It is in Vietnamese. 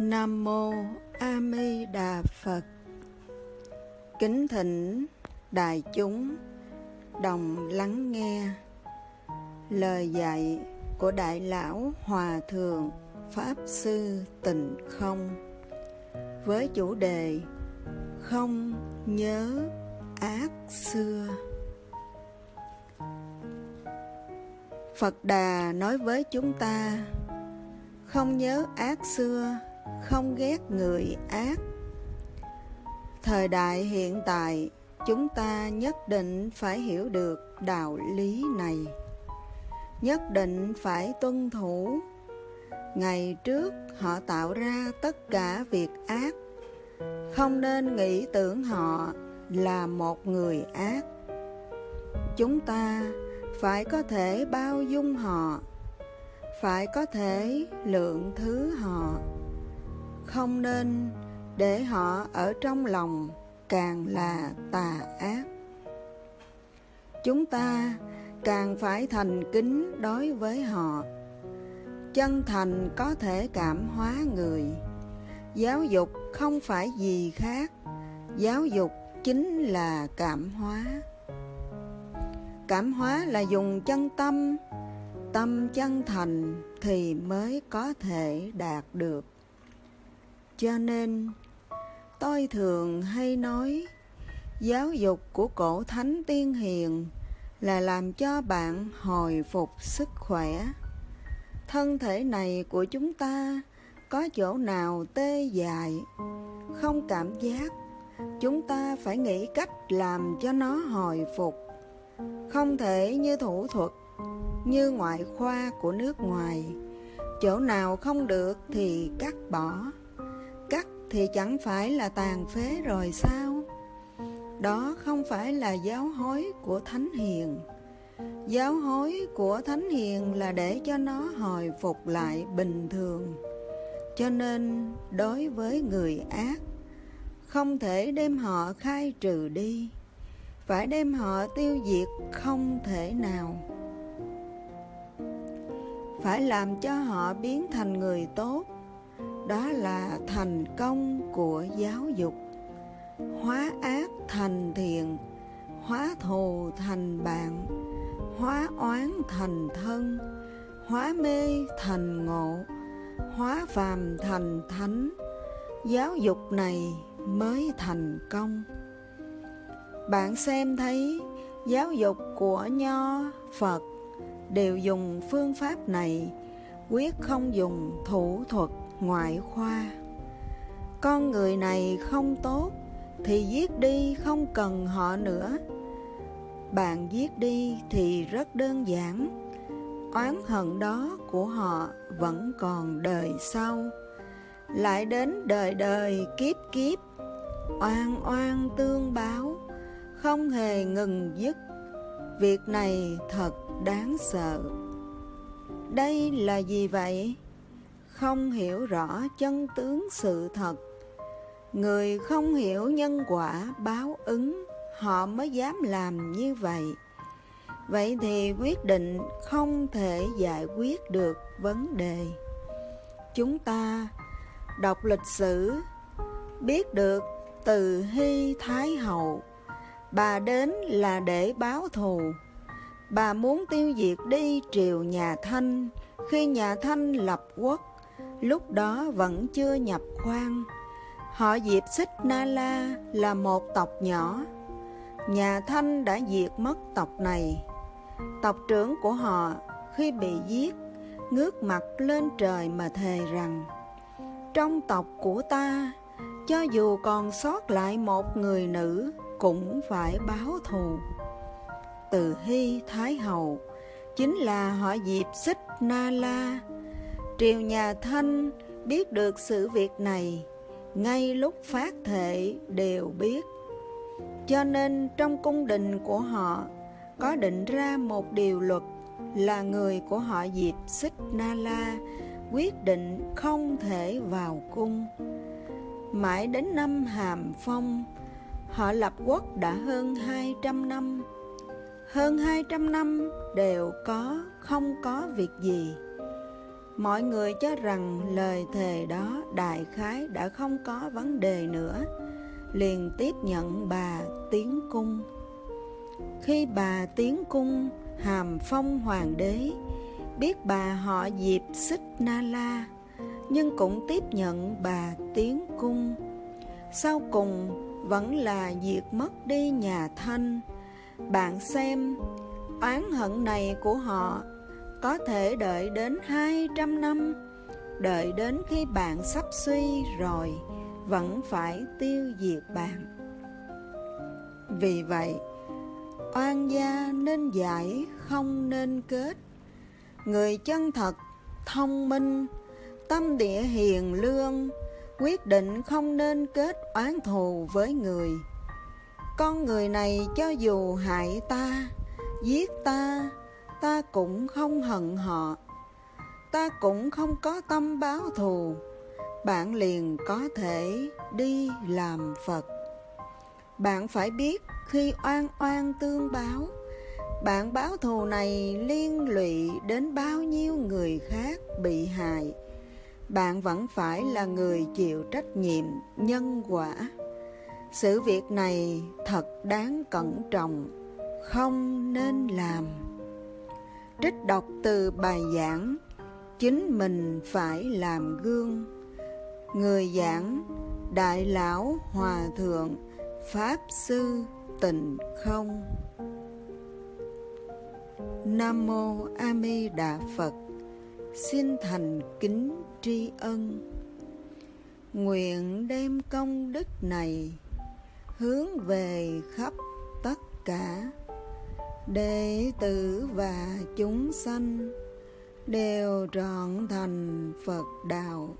Nam Mô A Di Đà Phật. Kính thỉnh đại chúng đồng lắng nghe lời dạy của Đại Lão Hòa Thượng Pháp Sư Tịnh Không với chủ đề Không nhớ ác xưa. Phật Đà nói với chúng ta, không nhớ ác xưa không ghét người ác. Thời đại hiện tại, chúng ta nhất định phải hiểu được đạo lý này. Nhất định phải tuân thủ. Ngày trước, họ tạo ra tất cả việc ác. Không nên nghĩ tưởng họ là một người ác. Chúng ta phải có thể bao dung họ, phải có thể lượng thứ họ không nên, để họ ở trong lòng càng là tà ác. Chúng ta càng phải thành kính đối với họ. Chân thành có thể cảm hóa người. Giáo dục không phải gì khác. Giáo dục chính là cảm hóa. Cảm hóa là dùng chân tâm. Tâm chân thành thì mới có thể đạt được cho nên, tôi thường hay nói, giáo dục của cổ thánh tiên hiền là làm cho bạn hồi phục sức khỏe. Thân thể này của chúng ta có chỗ nào tê dại, không cảm giác, chúng ta phải nghĩ cách làm cho nó hồi phục. Không thể như thủ thuật, như ngoại khoa của nước ngoài, chỗ nào không được thì cắt bỏ thì chẳng phải là tàn phế rồi sao? Đó không phải là giáo hối của thánh hiền. Giáo hối của thánh hiền là để cho nó hồi phục lại bình thường. Cho nên, đối với người ác, không thể đem họ khai trừ đi. Phải đem họ tiêu diệt không thể nào. Phải làm cho họ biến thành người tốt đó là thành công của giáo dục. Hóa ác thành thiện, hóa thù thành bạn, hóa oán thành thân, hóa mê thành ngộ, hóa phàm thành thánh. Giáo dục này mới thành công. Bạn xem thấy giáo dục của nho phật đều dùng phương pháp này, quyết không dùng thủ thuật ngoại khoa. Con người này không tốt thì giết đi không cần họ nữa. Bạn giết đi thì rất đơn giản. Oán hận đó của họ vẫn còn đời sau. Lại đến đời đời kiếp kiếp, oan oan tương báo, không hề ngừng dứt. Việc này thật đáng sợ. Đây là gì vậy? Không hiểu rõ chân tướng sự thật. Người không hiểu nhân quả báo ứng, họ mới dám làm như vậy. Vậy thì quyết định không thể giải quyết được vấn đề. Chúng ta đọc lịch sử, biết được từ hy thái hậu, bà đến là để báo thù. Bà muốn tiêu diệt đi triều nhà thanh. Khi nhà thanh lập quốc lúc đó vẫn chưa nhập khoan họ diệt xích na la là một tộc nhỏ. Nhà thanh đã diệt mất tộc này. Tộc trưởng của họ khi bị giết, ngước mặt lên trời mà thề rằng, trong tộc của ta, cho dù còn sót lại một người nữ cũng phải báo thù. Từ hy thái hậu chính là họ diệp xích na la triều nhà thanh biết được sự việc này, ngay lúc phát thệ đều biết. Cho nên trong cung đình của họ, có định ra một điều luật là người của họ diệp xích na la quyết định không thể vào cung. Mãi đến năm hàm phong, họ lập quốc đã hơn 200 năm. Hơn 200 năm đều có, không có việc gì. Mọi người cho rằng lời thề đó đại khái đã không có vấn đề nữa, liền tiếp nhận bà tiến cung. Khi bà tiến cung hàm phong hoàng đế, biết bà họ Diệp Xích Na La, nhưng cũng tiếp nhận bà tiến cung. Sau cùng vẫn là diệt mất đi nhà Thanh. Bạn xem, oán hận này của họ có thể đợi đến 200 năm, đợi đến khi bạn sắp suy rồi, vẫn phải tiêu diệt bạn. Vì vậy, oan gia nên giải không nên kết. Người chân thật, thông minh, tâm địa hiền lương, quyết định không nên kết oán thù với người. Con người này cho dù hại ta, giết ta, ta cũng không hận họ. Ta cũng không có tâm báo thù, bạn liền có thể đi làm Phật. Bạn phải biết khi oan oan tương báo, bạn báo thù này liên lụy đến bao nhiêu người khác bị hại. Bạn vẫn phải là người chịu trách nhiệm nhân quả. Sự việc này thật đáng cẩn trọng, không nên làm. Trích đọc từ bài giảng, chính mình phải làm gương. Người giảng, Đại Lão Hòa Thượng, Pháp Sư Tịnh Không. Nam Mô A Di Đà Phật Xin thành kính tri ân Nguyện đem công đức này hướng về khắp tất cả đệ tử và chúng sanh đều trọn thành Phật đạo.